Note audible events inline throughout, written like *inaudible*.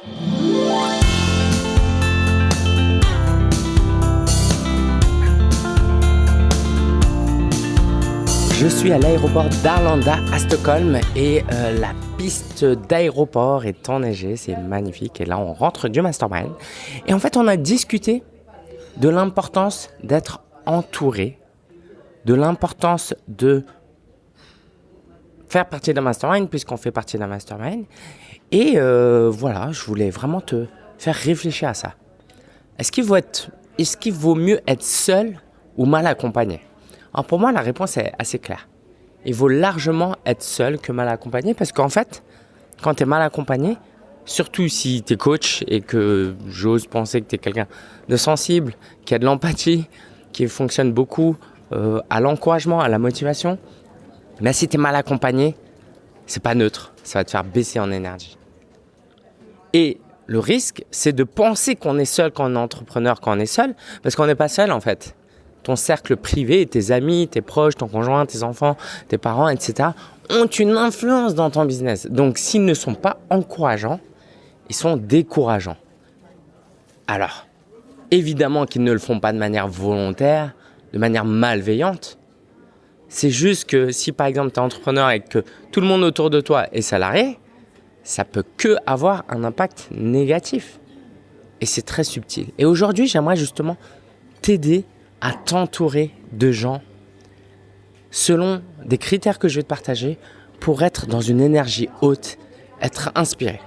Je suis à l'aéroport d'Arlanda à Stockholm et euh, la piste d'aéroport est enneigée, c'est magnifique. Et là, on rentre du mastermind. Et en fait, on a discuté de l'importance d'être entouré, de l'importance de faire partie d'un mastermind puisqu'on fait partie d'un mastermind. Et euh, voilà, je voulais vraiment te faire réfléchir à ça. Est-ce qu'il vaut, est qu'il vaut mieux être seul ou mal accompagné? Alors pour moi, la réponse est assez claire. Il vaut largement être seul que mal accompagné parce qu'en fait, quand tu es mal accompagné, surtout si tu es coach et que j'ose penser que tu es quelqu'un de sensible, qui a de l'empathie, qui fonctionne beaucoup euh, à l'encouragement, à la motivation, mais si tu es mal accompagné, c'est pas neutre, ça va te faire baisser en énergie. Et le risque, c'est de penser qu'on est seul quand on est entrepreneur, quand on est seul, parce qu'on n'est pas seul en fait ton cercle privé, tes amis, tes proches, ton conjoint, tes enfants, tes parents, etc., ont une influence dans ton business. Donc, s'ils ne sont pas encourageants, ils sont décourageants. Alors, évidemment qu'ils ne le font pas de manière volontaire, de manière malveillante. C'est juste que si par exemple tu es entrepreneur et que tout le monde autour de toi est salarié, ça peut que avoir un impact négatif. Et c'est très subtil. Et aujourd'hui, j'aimerais justement t'aider à t'entourer de gens selon des critères que je vais te partager pour être dans une énergie haute, être inspiré.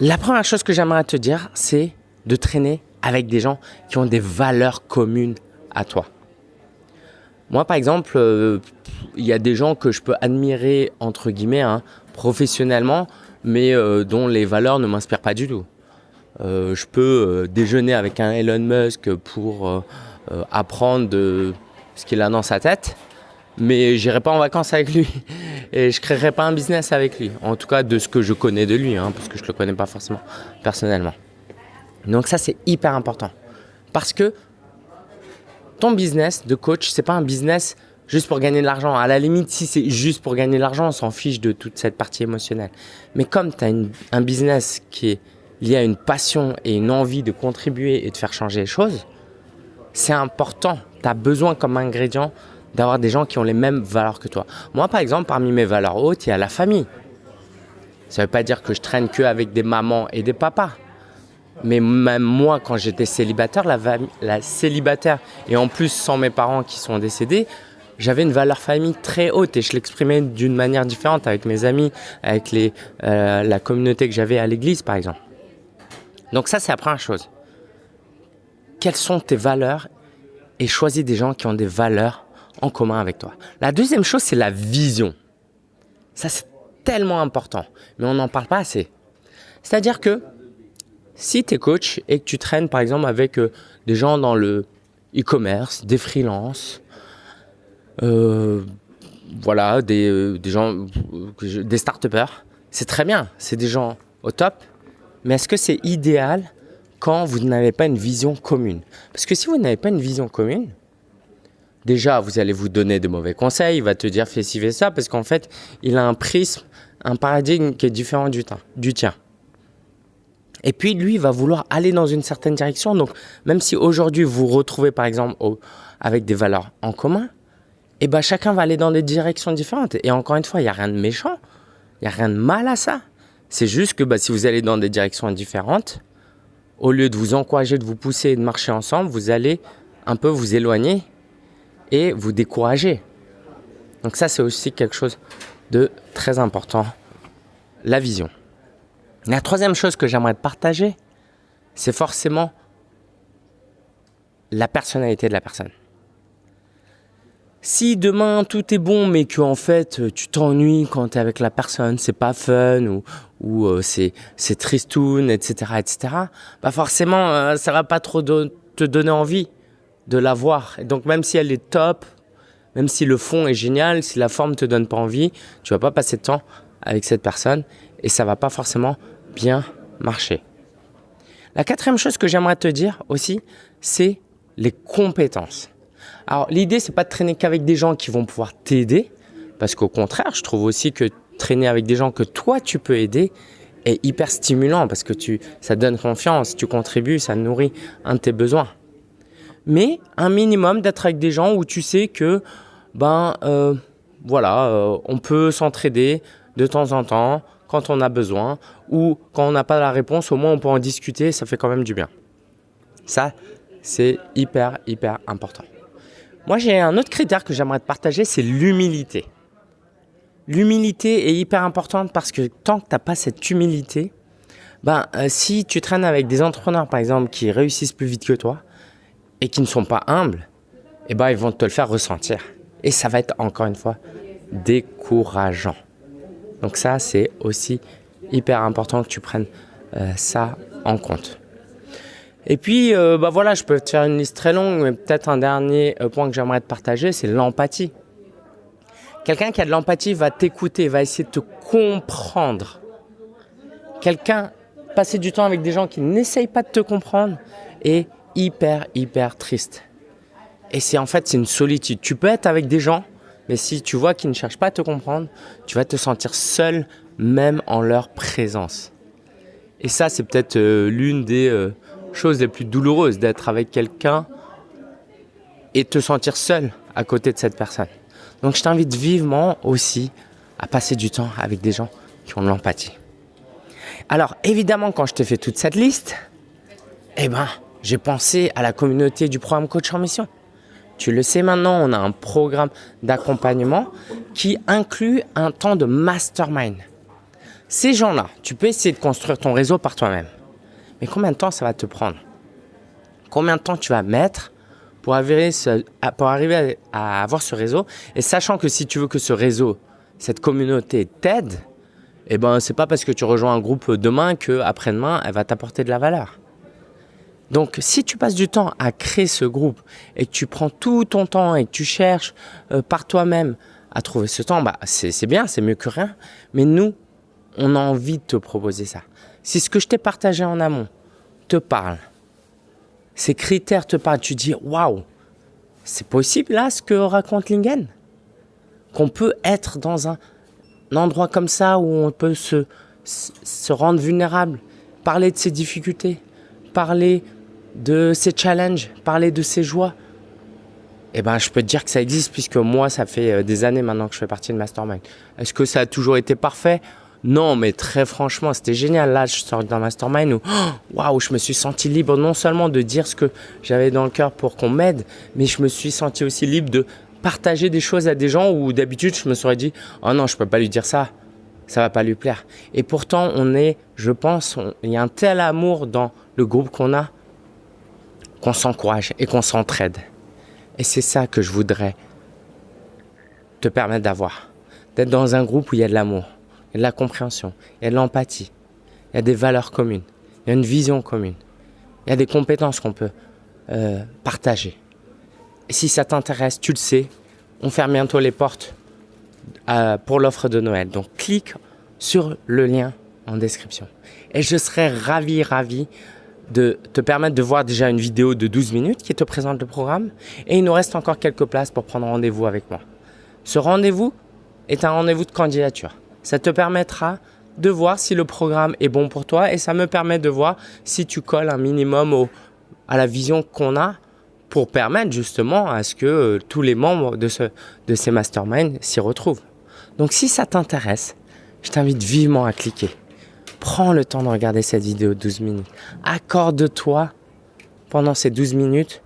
La première chose que j'aimerais te dire, c'est de traîner avec des gens qui ont des valeurs communes à toi. Moi, par exemple, euh, il y a des gens que je peux admirer, entre guillemets, hein, professionnellement, mais euh, dont les valeurs ne m'inspirent pas du tout. Euh, je peux déjeuner avec un Elon Musk pour apprendre de ce qu'il a dans sa tête, mais j'irai pas en vacances avec lui *laughs* et je créerai pas un business avec lui. En tout cas, de ce que je connais de lui, hein, parce que je le connais pas forcément personnellement. Donc ça, c'est hyper important parce que ton business de coach, c'est pas un business juste pour gagner de l'argent. À la limite, si c'est juste pour gagner de l'argent, on s'en fiche de toute cette partie émotionnelle. Mais comme tu as un business qui est y a une passion et une envie de contribuer et de faire changer les choses, c'est important. Tu as besoin comme ingrédient d'avoir des gens qui ont les mêmes valeurs que toi. Moi, par exemple, parmi mes valeurs hautes, il y a la famille. Ça ne veut pas dire que je traîne que avec des mamans et des papas. Mais même moi, quand j'étais célibataire, la, la, célibataire, et en plus sans mes parents qui sont décédés, j'avais une valeur famille très haute et je l'exprimais d'une manière différente avec mes amis, avec les, euh, la communauté que j'avais à l'église, par exemple. Donc ça, c'est la première chose. Quelles sont tes valeurs et choisis des gens qui ont des valeurs en commun avec toi? La deuxième chose, c'est la vision. Ça, c'est tellement important, mais on n'en parle pas assez. C'est-à-dire que si tu es coach et que tu traînes par exemple avec euh, des gens dans le e-commerce, des freelances, euh, voilà, des, euh, des gens, des start-upers, c'est très bien, c'est des gens au top, mais est-ce que c'est idéal quand vous n'avez pas une vision commune? Parce que si vous n'avez pas une vision commune, déjà, vous allez vous donner de mauvais conseils, il va te dire fais ci, fais ça, parce qu'en fait, il a un prisme, un paradigme qui est différent du tien. Et puis, lui, il va vouloir aller dans une certaine direction. Donc, même si aujourd'hui, vous vous retrouvez, par exemple, avec des valeurs en commun, eh ben, chacun va aller dans des directions différentes. Et encore une fois, il n'y a rien de méchant, il n'y a rien de mal à ça. C'est juste que bah, si vous allez dans des directions différentes, au lieu de vous encourager, de vous pousser et de marcher ensemble, vous allez un peu vous éloigner et vous décourager. Donc ça, c'est aussi quelque chose de très important, la vision. La troisième chose que j'aimerais partager, c'est forcément la personnalité de la personne. Si demain tout est bon, mais que en fait tu t'ennuies quand tu es avec la personne, c'est pas fun ou, euh, c'est c'est tristoun, etc., etc. Bah forcément, euh, ça va pas trop te donner envie de la voir. Et donc même si elle est top, même si le fond est génial, si la forme te donne pas envie, tu vas pas passer de temps avec cette personne et ça va pas forcément bien marcher. La quatrième chose que j'aimerais te dire aussi, c'est les compétences. Alors l'idée, c'est pas de traîner qu'avec des gens qui vont pouvoir t'aider, parce qu'au contraire, je trouve aussi que traîner avec des gens que toi tu peux aider est hyper stimulant parce que tu, ça donne confiance, tu contribues, ça nourrit un de tes besoins. Mais un minimum d'être avec des gens où tu sais que, ben, euh, voilà, euh, on peut s'entraider de temps en temps quand on a besoin ou quand on n'a pas la réponse, au moins on peut en discuter, ça fait quand même du bien. Ça, c'est hyper, hyper important. Moi, j'ai un autre critère que j'aimerais te partager, c'est l'humilité. L'humilité est hyper importante parce que tant que tu n'as pas cette humilité, ben, euh, si tu traînes avec des entrepreneurs, par exemple, qui réussissent plus vite que toi et qui ne sont pas humbles, eh ben, ils vont te le faire ressentir. Et ça va être, encore une fois, décourageant. Donc ça, c'est aussi hyper important que tu prennes euh, ça en compte. Et puis, euh, bah voilà, je peux te faire une liste très longue, mais peut-être un dernier point que j'aimerais te partager, c'est l'empathie. Quelqu'un qui a de l'empathie va t'écouter, va essayer de te comprendre. Quelqu'un, passer du temps avec des gens qui n'essayent pas de te comprendre est hyper, hyper triste. Et c'est en fait, c'est une solitude. Tu peux être avec des gens, mais si tu vois qu'ils ne cherchent pas à te comprendre, tu vas te sentir seul même en leur présence. Et ça, c'est peut-être euh, l'une des euh, choses les plus douloureuses d'être avec quelqu'un et te sentir seul à côté de cette personne. Donc je t'invite vivement aussi à passer du temps avec des gens qui ont de l'empathie. Alors évidemment, quand je te fais toute cette liste, eh ben, j'ai pensé à la communauté du programme Coach en Mission. Tu le sais maintenant, on a un programme d'accompagnement qui inclut un temps de mastermind. Ces gens-là, tu peux essayer de construire ton réseau par toi-même. Mais combien de temps ça va te prendre? Combien de temps tu vas mettre pour arriver, à avoir ce réseau? Et sachant que si tu veux que ce réseau, cette communauté t'aide, eh ben, c'est pas parce que tu rejoins un groupe demain que après-demain, elle va t'apporter de la valeur. Donc, si tu passes du temps à créer ce groupe et que tu prends tout ton temps et que tu cherches euh, par toi-même à trouver ce temps, bah, c'est bien, c'est mieux que rien. Mais nous, on a envie de te proposer ça. Si ce que je t'ai partagé en amont te parle, ces critères te parlent, tu dis waouh, c'est possible là ce que raconte Lingen? Qu'on peut être dans un, endroit comme ça où on peut se, se rendre vulnérable, parler de ses difficultés, parler de ses challenges, parler de ses joies. Eh ben, je peux te dire que ça existe puisque moi, ça fait euh, des années maintenant que je fais partie de Mastermind. Est-ce que ça a toujours été parfait? Non, mais très franchement, c'était génial. Là, je sors d'un mastermind où, *gasps* waouh, je me suis senti libre non seulement de dire ce que j'avais dans le cœur pour qu'on m'aide, mais je me suis senti aussi libre de partager des choses à des gens où d'habitude je me serais dit, oh non, je peux pas lui dire ça, ça va pas lui plaire. Et pourtant, on est, je pense, il y a un tel amour dans le groupe qu'on a qu'on s'encourage et qu'on s'entraide. Et c'est ça que je voudrais te permettre d'avoir, d'être dans un groupe où il y a de l'amour il de la compréhension, il de l'empathie, il y a des valeurs communes, il y a une vision commune, il y a des compétences qu'on peut euh, partager. Et si ça t'intéresse, tu le sais, on ferme bientôt les portes euh, pour l'offre de Noël. Donc clique sur le lien en description. Et je serai ravi, ravi de te permettre de voir déjà une vidéo de 12 minutes qui te présente le programme. Et il nous reste encore quelques places pour prendre rendez-vous avec moi. Ce rendez-vous est un rendez-vous de candidature. Ça te permettra de voir si le programme est bon pour toi et ça me permet de voir si tu colles un minimum à la vision qu'on a pour permettre justement à ce que euh, tous les membres de, ce, de ces masterminds s'y retrouvent. Donc si ça t'intéresse, je t'invite vivement à cliquer. Prends le temps de regarder cette vidéo de 12 minutes. Accorde-toi pendant ces 12 minutes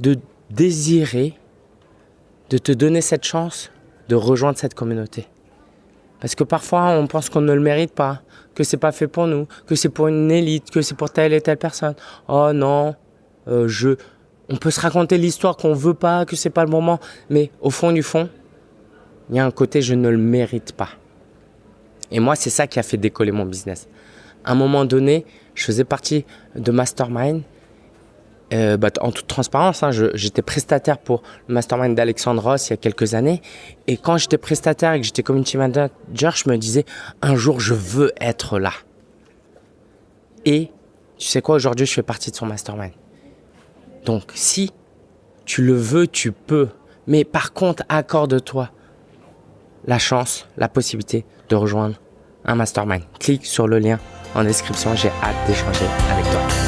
de désirer, de te donner cette chance de rejoindre cette communauté. Parce que parfois, on pense qu'on ne le mérite pas, que c'est pas fait pour nous, que c'est pour une élite, que c'est pour telle et telle personne. Oh non, euh, je, on peut se raconter l'histoire qu'on veut pas, que c'est pas le moment, mais au fond du fond, il y a un côté je ne le mérite pas. Et moi, c'est ça qui a fait décoller mon business. À un moment donné, je faisais partie de Mastermind euh, bah, en toute transparence, hein, j'étais prestataire pour le mastermind d'Alexandre Ross il y a quelques années. Et quand j'étais prestataire et que j'étais community manager, je me disais, un jour, je veux être là. Et tu sais quoi, aujourd'hui, je fais partie de son mastermind. Donc, si tu le veux, tu peux. Mais par contre, accorde-toi la chance, la possibilité de rejoindre un mastermind. Clique sur le lien en description, j'ai hâte d'échanger avec toi.